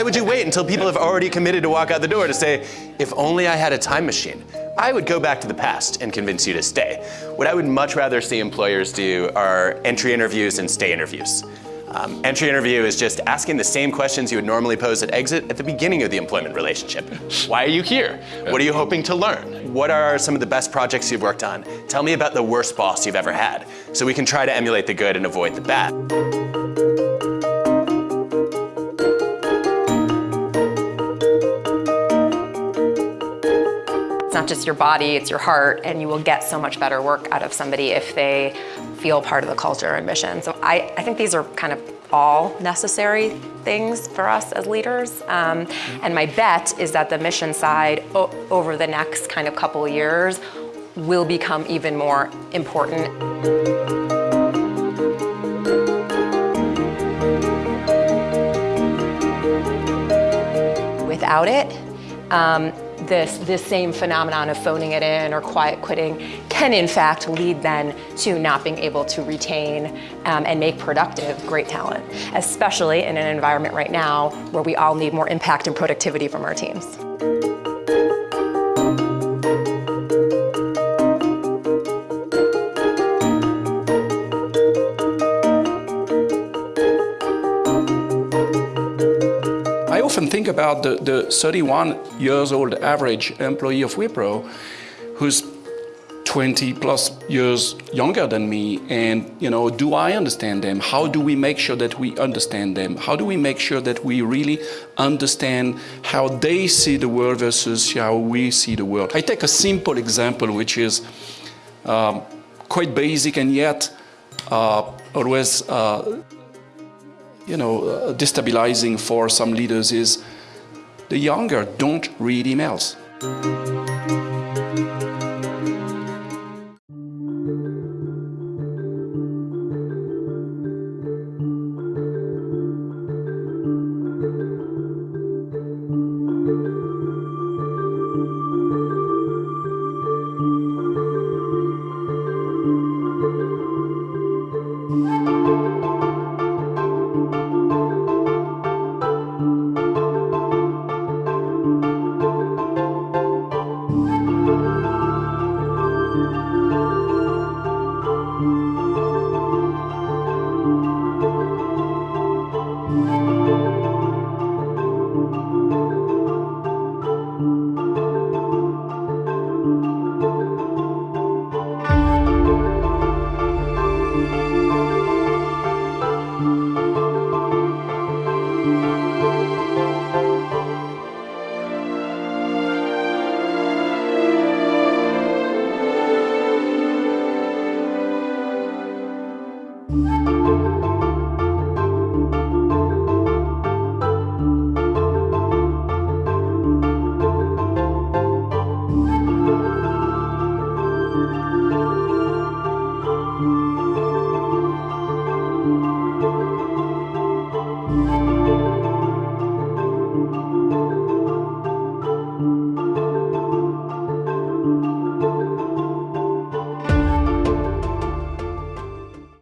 Why would you wait until people have already committed to walk out the door to say, if only I had a time machine? I would go back to the past and convince you to stay. What I would much rather see employers do are entry interviews and stay interviews. Um, entry interview is just asking the same questions you would normally pose at exit at the beginning of the employment relationship. Why are you here? What are you hoping to learn? What are some of the best projects you've worked on? Tell me about the worst boss you've ever had, so we can try to emulate the good and avoid the bad. Not just your body, it's your heart, and you will get so much better work out of somebody if they feel part of the culture and mission. So I, I think these are kind of all necessary things for us as leaders. Um, and my bet is that the mission side over the next kind of couple of years will become even more important. Without it, um, this, this same phenomenon of phoning it in or quiet quitting can in fact lead then to not being able to retain um, and make productive great talent, especially in an environment right now where we all need more impact and productivity from our teams. Think about the, the 31 years old average employee of Wipro who's 20 plus years younger than me and you know do i understand them? How do we make sure that we understand them? How do we make sure that we really understand how they see the world versus how we see the world? I take a simple example which is um, quite basic and yet uh, always uh, you know uh, destabilizing for some leaders is the younger don't read emails